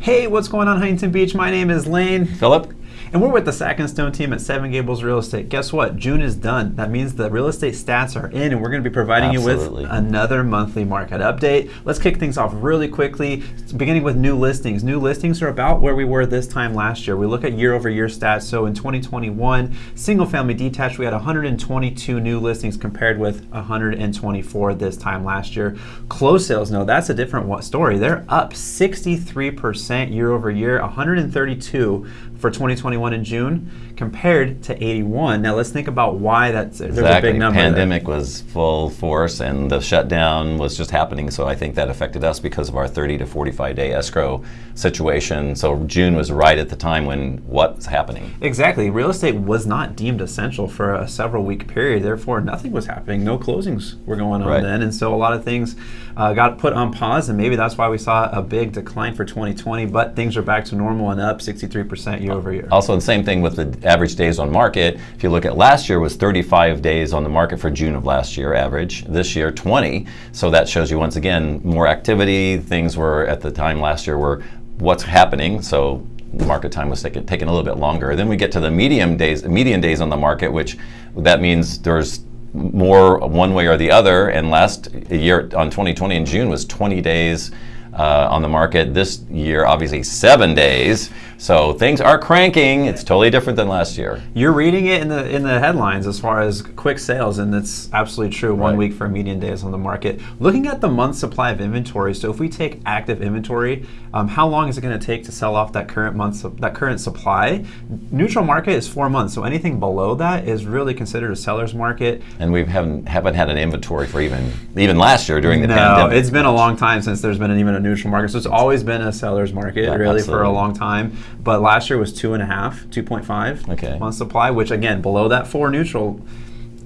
Hey, what's going on, Huntington Beach? My name is Lane. Philip? And we're with the Sack and Stone team at Seven Gables Real Estate. Guess what? June is done. That means the real estate stats are in, and we're going to be providing Absolutely. you with another monthly market update. Let's kick things off really quickly, beginning with new listings. New listings are about where we were this time last year. We look at year over year stats. So in 2021, single family detached, we had 122 new listings compared with 124 this time last year. Closed sales, no, that's a different story. They're up 63% year over year, 132 for 2021 in June compared to 81. Now let's think about why that's there's exactly. a big number. there. Pandemic was full force and the shutdown was just happening. So I think that affected us because of our 30 to 45 day escrow situation. So June was right at the time when what's happening. Exactly. Real estate was not deemed essential for a several week period. Therefore, nothing was happening. No closings were going on Right. then. And so a lot of things uh, got put on pause. And maybe that's why we saw a big decline for 2020. But things are back to normal and up 63% year over year. Also, the same thing with the average days on market. If you look at last year, was 35 days on the market for June of last year average. This year, 20. So that shows you once again more activity. Things were at the time last year were what's happening. So market time was taking, taking a little bit longer. Then we get to the medium days, median days on the market, which that means there's more one way or the other. And last year on 2020 in June was 20 days uh, on the market. This year, obviously, seven days. So things are cranking. It's totally different than last year. You're reading it in the in the headlines as far as quick sales, and that's absolutely true. One Right. week for median days on the market. Looking at the month supply of inventory, so if we take active inventory, um, how long is it going to take to sell off that current month that current supply? Neutral market is four months, so anything below that is really considered a seller's market. And we haven't haven't had an inventory for even even last year during the no, pandemic. it's been a long time since there's been an, even a neutral market. So it's always been a seller's market, Yeah, really, for a long time. But last year was two and a half, 2.5 Okay. month supply, which again, below that four neutral.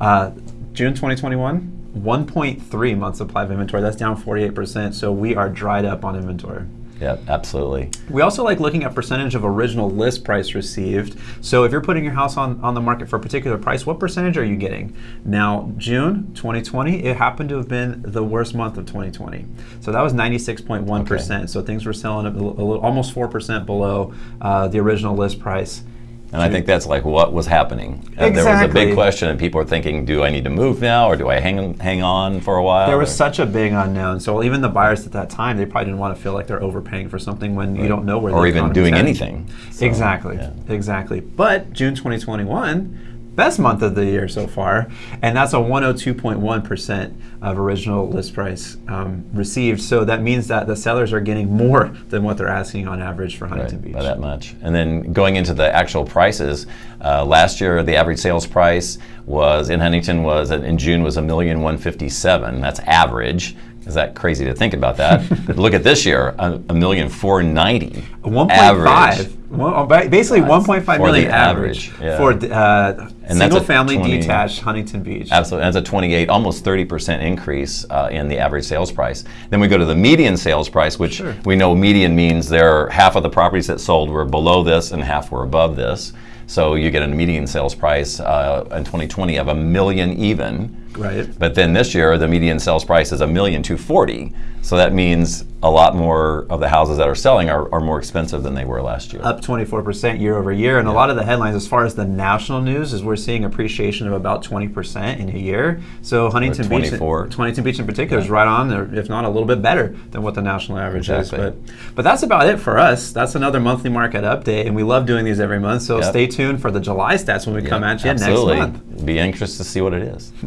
Uh, June 2021, 1.3 month supply of inventory. That's down 48%. So we are dried up on inventory. Yeah, absolutely. We also like looking at percentage of original list price received. So if you're putting your house on, on the market for a particular price, what percentage are you getting? Now, June 2020, it happened to have been the worst month of 2020. So that was 96.1%. So things were selling a, a little, almost 4% below uh, the original list price. And I think that's like what was happening. Uh, There was a big question, and people are thinking, do I need to move now, or do I hang hang on for a while? There was Or- such a big unknown. So even the buyers at that time, they probably didn't want to feel like they're overpaying for something when you don't know where they're going or even doing headed. anything. So, exactly. yeah. Exactly. But June 2021, best month of the year so far, and that's a 102.1% of original list price um, received. So that means that the sellers are getting more than what they're asking on average for Huntington Right, Beach. by that much. And then going into the actual prices, uh, last year the average sales price was in Huntington was in June was a million one fifty seven. That's average. Is that crazy to think about that? but look at this year, a, a million four ninety. 1.5. One, oh, ba- basically That's 1.5 for million the average, average, yeah. for uh, And that's a single family 20 detached Huntington Beach. Absolutely, that's a 28, almost 30% increase uh, in the average sales price. Then we go to the median sales price, which Sure. we know median means there are half of the properties that sold were below this and half were above this. So you get a median sales price uh, in 2020 of a million even. Right. But then this year, the median sales price is a million two forty. So that means a lot more of the houses that are selling are, are more expensive than they were last year. up 24% year over year. And a lot of the headlines, as far as the national news, is we're seeing appreciation of about 20% in a year. So Huntington Beach, 24. Huntington Beach in particular, is right on there, if not a little bit better than what the national average Exactly. is. But, but that's about it for us. That's another monthly market update, and we love doing these every month. So Yep. stay tuned for the July stats when we come Yeah, at you absolutely. next month. Be anxious to see what it is.